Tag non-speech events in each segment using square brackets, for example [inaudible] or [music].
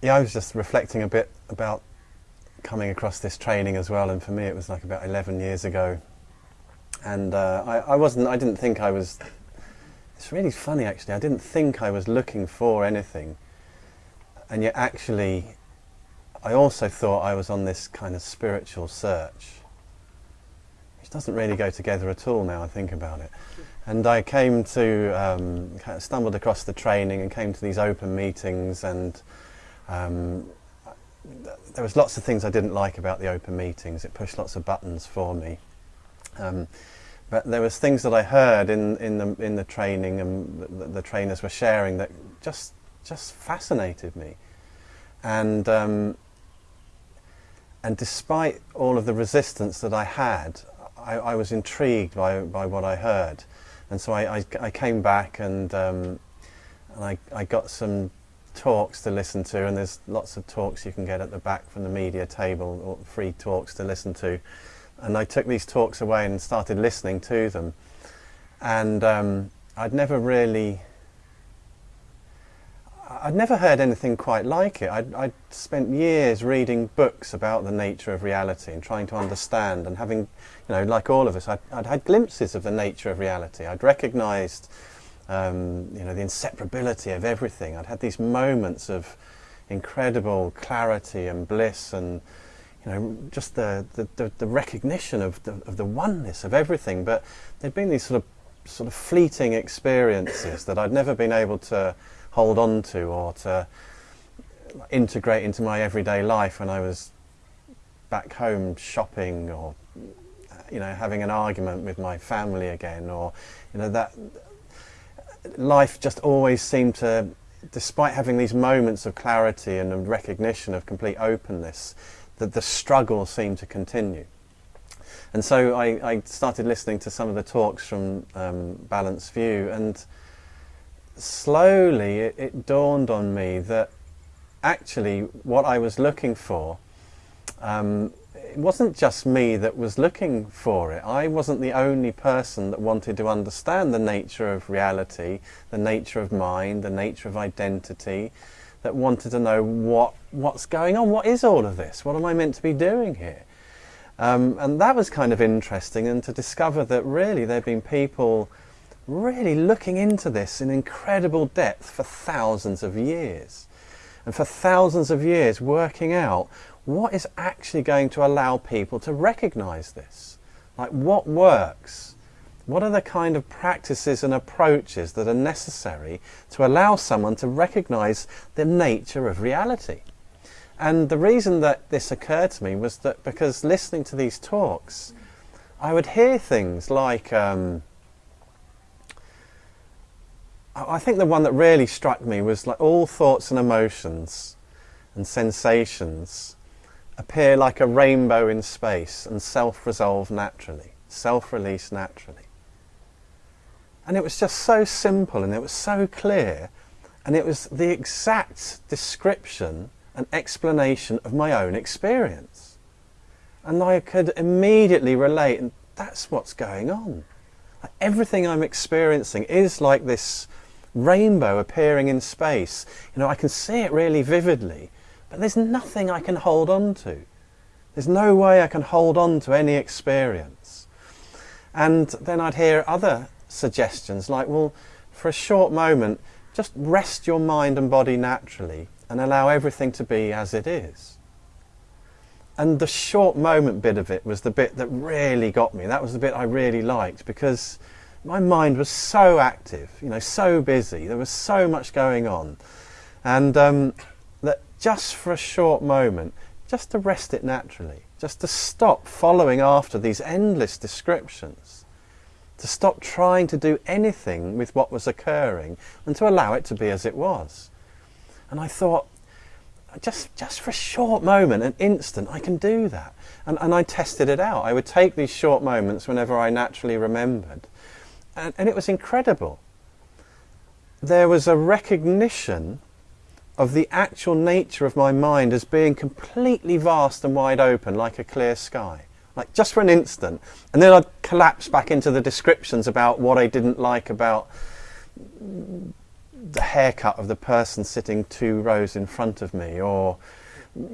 Yeah, I was just reflecting a bit about coming across this training as well, and for me it was like about 11 years ago. And uh, I, I wasn't, I didn't think I was, it's really funny actually, I didn't think I was looking for anything. And yet actually, I also thought I was on this kind of spiritual search, which doesn't really go together at all now I think about it. And I came to, um, kind of stumbled across the training and came to these open meetings and um, there was lots of things I didn't like about the open meetings. It pushed lots of buttons for me. Um, but there was things that I heard in, in, the, in the training and the, the trainers were sharing that just, just fascinated me. And, um, and despite all of the resistance that I had, I, I, was intrigued by, by what I heard. And so I, I, I came back and, um, and I, I got some talks to listen to and there's lots of talks you can get at the back from the media table or free talks to listen to and I took these talks away and started listening to them and um, I'd never really I'd never heard anything quite like it. I'd, I'd, spent years reading books about the nature of reality and trying to understand and having, you know, like all of us, I'd, I'd had glimpses of the nature of reality. I'd recognised um, you know, the inseparability of everything. I'd had these moments of incredible clarity and bliss and you know, just the, the, the, recognition of the, of the oneness of everything. But there'd been these sort of, sort of fleeting experiences that I'd never been able to hold on to or to integrate into my everyday life when I was back home shopping or you know having an argument with my family again or you know that life just always seemed to, despite having these moments of clarity and recognition of complete openness, that the struggle seemed to continue. And so I, I started listening to some of the talks from um, Balanced View, and slowly it, it dawned on me that actually what I was looking for um, wasn't just me that was looking for it. I wasn't the only person that wanted to understand the nature of reality, the nature of mind, the nature of identity, that wanted to know what what's going on, what is all of this, what am I meant to be doing here? Um, and that was kind of interesting and to discover that really there have been people really looking into this in incredible depth for thousands of years. And for thousands of years working out what is actually going to allow people to recognize this? Like what works? What are the kind of practices and approaches that are necessary to allow someone to recognize the nature of reality? And the reason that this occurred to me was that because listening to these talks, I would hear things like, um, I think the one that really struck me was like all thoughts and emotions and sensations appear like a rainbow in space and self-resolve naturally, self-release naturally. And it was just so simple and it was so clear and it was the exact description and explanation of my own experience. And I could immediately relate and that's what's going on. Like everything I'm experiencing is like this rainbow appearing in space. You know, I can see it really vividly but there's nothing I can hold on to. There's no way I can hold on to any experience. And then I'd hear other suggestions like, well, for a short moment, just rest your mind and body naturally and allow everything to be as it is. And the short moment bit of it was the bit that really got me. That was the bit I really liked because my mind was so active, you know, so busy. There was so much going on. And um, just for a short moment, just to rest it naturally, just to stop following after these endless descriptions, to stop trying to do anything with what was occurring and to allow it to be as it was. And I thought, just, just for a short moment, an instant, I can do that. And, and I tested it out. I would take these short moments whenever I naturally remembered. And, and it was incredible. There was a recognition of the actual nature of my mind as being completely vast and wide open like a clear sky like just for an instant and then I'd collapse back into the descriptions about what I didn't like about the haircut of the person sitting two rows in front of me, or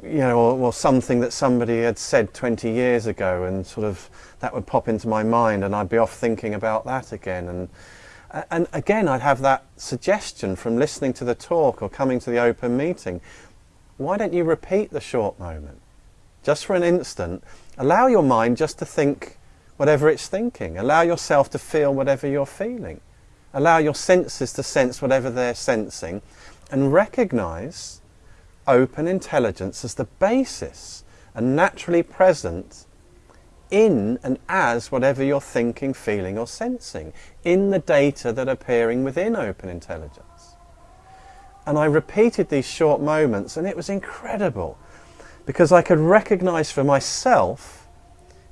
you know, or, or, something that somebody had said 20 years ago, and sort of that would pop into my mind, and I'd be off thinking about that again. And and again, I'd have that suggestion from listening to the talk or coming to the open meeting. Why don't you repeat the short moment? Just for an instant, allow your mind just to think whatever it's thinking. Allow yourself to feel whatever you're feeling. Allow your senses to sense whatever they're sensing and recognize open intelligence as the basis and naturally present in and as whatever you're thinking, feeling or sensing, in the data that are appearing within open intelligence. And I repeated these short moments and it was incredible because I could recognize for myself,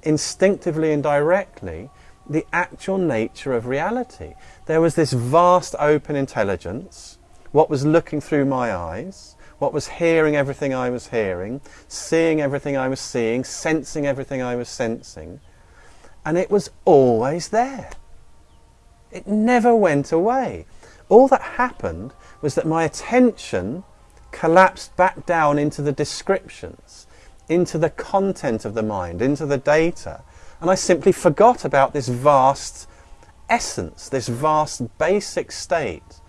instinctively and directly, the actual nature of reality. There was this vast open intelligence, what was looking through my eyes, what was hearing everything I was hearing, seeing everything I was seeing, sensing everything I was sensing, and it was always there. It never went away. All that happened was that my attention collapsed back down into the descriptions, into the content of the mind, into the data, and I simply forgot about this vast essence, this vast basic state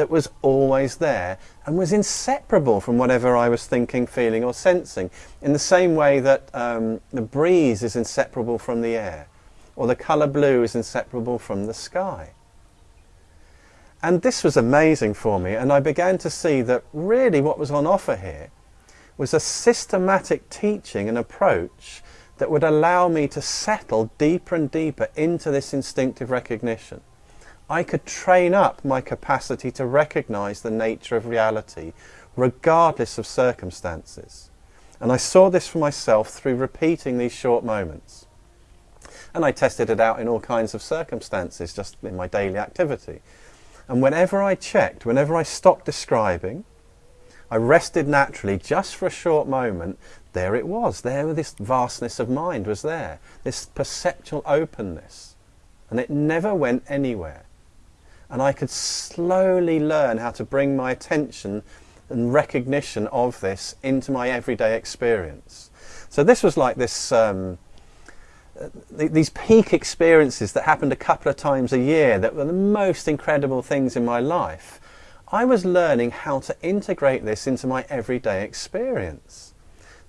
that was always there and was inseparable from whatever I was thinking, feeling or sensing. In the same way that um, the breeze is inseparable from the air or the colour blue is inseparable from the sky. And this was amazing for me and I began to see that really what was on offer here was a systematic teaching and approach that would allow me to settle deeper and deeper into this instinctive recognition. I could train up my capacity to recognize the nature of reality regardless of circumstances. And I saw this for myself through repeating these short moments. And I tested it out in all kinds of circumstances, just in my daily activity. And whenever I checked, whenever I stopped describing, I rested naturally just for a short moment, there it was. There this vastness of mind was there, this perceptual openness. And it never went anywhere and I could slowly learn how to bring my attention and recognition of this into my everyday experience. So this was like this, um, th these peak experiences that happened a couple of times a year that were the most incredible things in my life. I was learning how to integrate this into my everyday experience.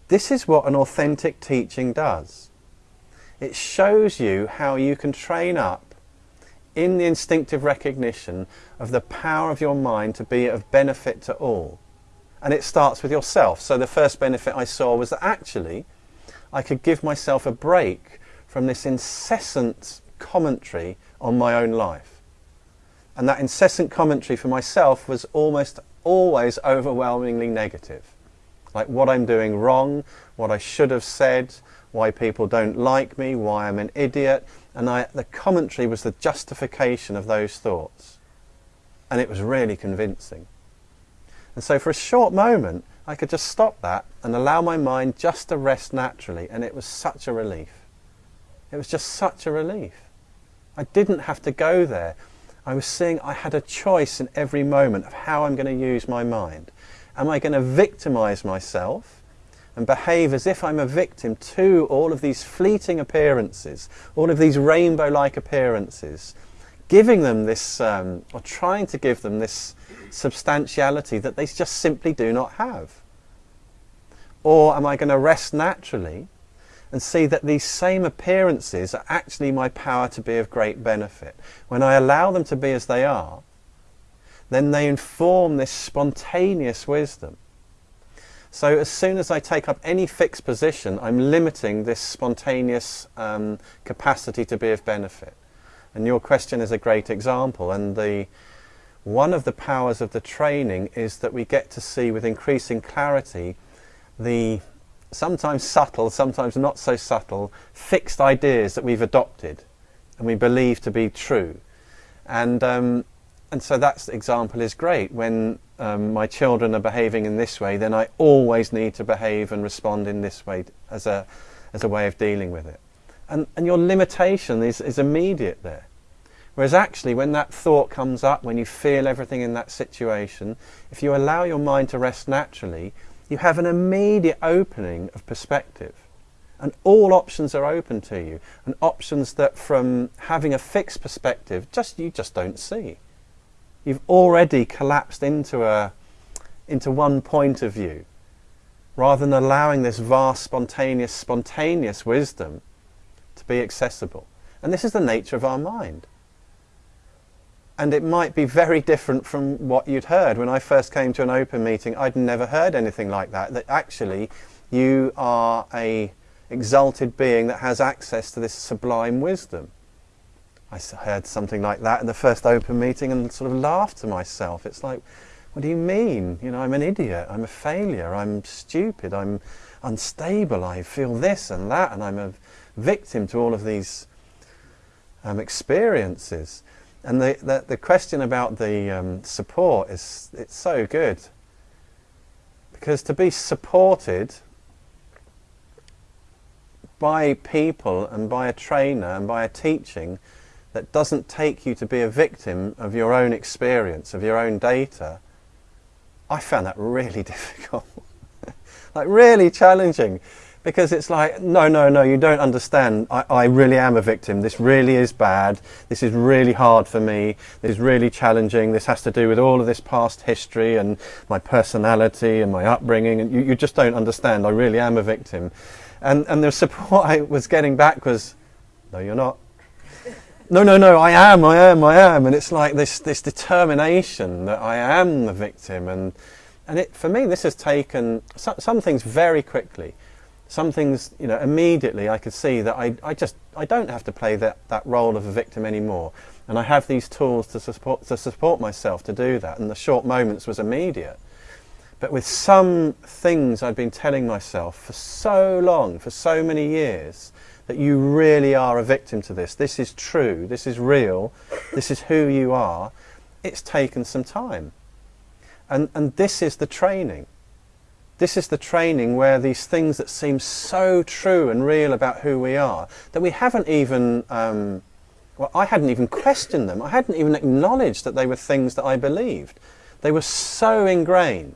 This is what an authentic teaching does. It shows you how you can train up in the instinctive recognition of the power of your mind to be of benefit to all. And it starts with yourself. So the first benefit I saw was that actually I could give myself a break from this incessant commentary on my own life. And that incessant commentary for myself was almost always overwhelmingly negative. Like what I'm doing wrong, what I should have said, why people don't like me, why I'm an idiot, and I, the commentary was the justification of those thoughts. And it was really convincing. And so for a short moment, I could just stop that and allow my mind just to rest naturally, and it was such a relief. It was just such a relief. I didn't have to go there. I was seeing I had a choice in every moment of how I'm going to use my mind. Am I going to victimize myself? And behave as if I'm a victim to all of these fleeting appearances, all of these rainbow-like appearances, giving them this, um, or trying to give them this substantiality that they just simply do not have? Or am I going to rest naturally and see that these same appearances are actually my power to be of great benefit? When I allow them to be as they are, then they inform this spontaneous wisdom so as soon as I take up any fixed position, I'm limiting this spontaneous um, capacity to be of benefit. And your question is a great example. And the one of the powers of the training is that we get to see with increasing clarity the sometimes subtle, sometimes not so subtle, fixed ideas that we've adopted and we believe to be true. And um, and so that example is great. When um, my children are behaving in this way, then I always need to behave and respond in this way as a, as a way of dealing with it. And, and your limitation is, is immediate there. Whereas actually, when that thought comes up, when you feel everything in that situation, if you allow your mind to rest naturally, you have an immediate opening of perspective. And all options are open to you, and options that from having a fixed perspective, just you just don't see. You've already collapsed into a into one point of view, rather than allowing this vast, spontaneous, spontaneous wisdom to be accessible. And this is the nature of our mind and it might be very different from what you'd heard. When I first came to an open meeting, I'd never heard anything like that. That actually you are a exalted being that has access to this sublime wisdom. I heard something like that in the first open meeting and sort of laughed to myself. It's like, what do you mean? You know, I'm an idiot, I'm a failure, I'm stupid, I'm unstable, I feel this and that, and I'm a victim to all of these um, experiences. And the, the, the, question about the um, support is it's so good. Because to be supported by people and by a trainer and by a teaching that doesn't take you to be a victim of your own experience, of your own data, I found that really [laughs] difficult. like really challenging because it's like, no, no, no, you don't understand. I, I, really am a victim. This really is bad. This is really hard for me. This is really challenging. This has to do with all of this past history and my personality and my upbringing. And you, you just don't understand. I really am a victim. And, and the support [laughs] I was getting back was, no, you're not. No, no, no, I am, I am, I am. And it's like this, this determination that I am the victim. And, and it, for me, this has taken some, some things very quickly some things, you know, immediately I could see that I, I just, I don't have to play that, that role of a victim anymore. And I have these tools to support, to support myself to do that. And the short moments was immediate. But with some things I'd been telling myself for so long, for so many years, that you really are a victim to this. This is true. This is real. This is who you are. It's taken some time. And, and this is the training. This is the training where these things that seem so true and real about who we are, that we haven't even, um, well, I hadn't even questioned them. I hadn't even acknowledged that they were things that I believed. They were so ingrained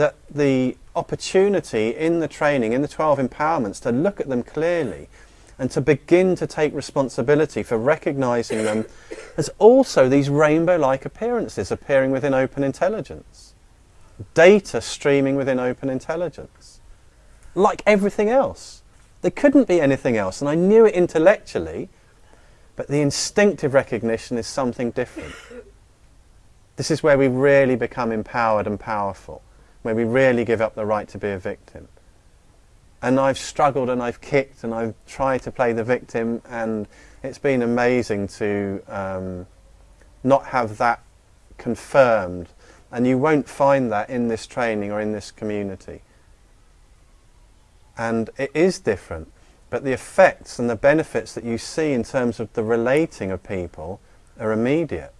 that the opportunity in the training, in the 12 empowerments, to look at them clearly and to begin to take responsibility for recognizing them [coughs] as also these rainbow-like appearances appearing within open intelligence data streaming within open intelligence. Like everything else. There couldn't be anything else, and I knew it intellectually, but the instinctive recognition is something different. This is where we really become empowered and powerful, where we really give up the right to be a victim. And I've struggled and I've kicked and I've tried to play the victim, and it's been amazing to um, not have that confirmed and you won't find that in this training or in this community. And it is different, but the effects and the benefits that you see in terms of the relating of people are immediate.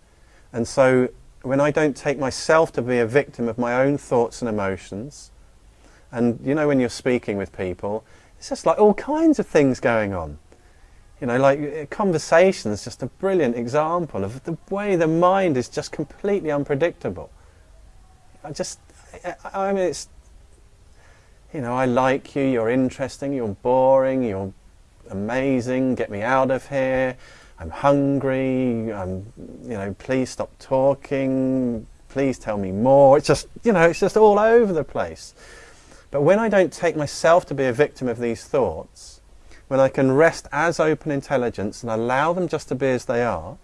And so when I don't take myself to be a victim of my own thoughts and emotions, and you know when you're speaking with people, it's just like all kinds of things going on. You know, like uh, conversation is just a brilliant example of the way the mind is just completely unpredictable. I just, I mean, it's, you know, I like you, you're interesting, you're boring, you're amazing, get me out of here, I'm hungry, I'm, you know, please stop talking, please tell me more. It's just, you know, it's just all over the place. But when I don't take myself to be a victim of these thoughts, when I can rest as open intelligence and allow them just to be as they are,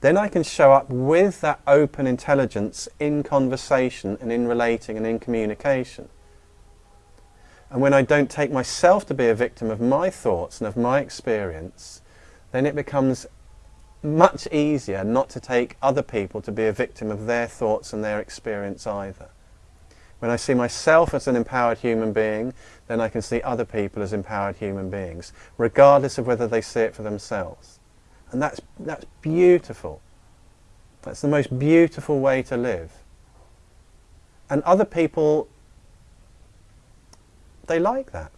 then I can show up with that open intelligence in conversation and in relating and in communication. And when I don't take myself to be a victim of my thoughts and of my experience, then it becomes much easier not to take other people to be a victim of their thoughts and their experience either. When I see myself as an empowered human being, then I can see other people as empowered human beings, regardless of whether they see it for themselves. And that's, that's beautiful. That's the most beautiful way to live. And other people, they like that.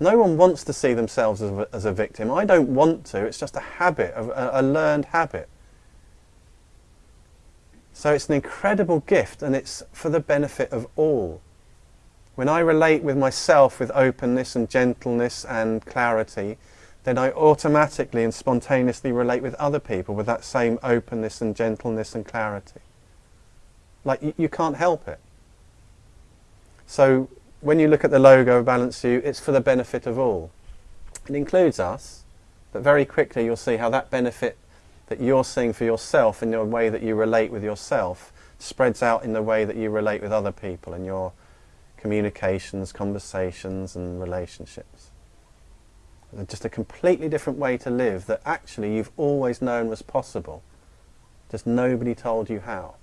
No one wants to see themselves as a, as a victim. I don't want to. It's just a habit, a, a learned habit. So it's an incredible gift and it's for the benefit of all. When I relate with myself with openness and gentleness and clarity, then I automatically and spontaneously relate with other people with that same openness and gentleness and clarity. Like you, you can't help it. So when you look at the logo of Balanced View, it's for the benefit of all. It includes us, but very quickly you'll see how that benefit that you're seeing for yourself in your way that you relate with yourself spreads out in the way that you relate with other people and your communications, conversations and relationships. Just a completely different way to live that actually you've always known was possible. Just nobody told you how.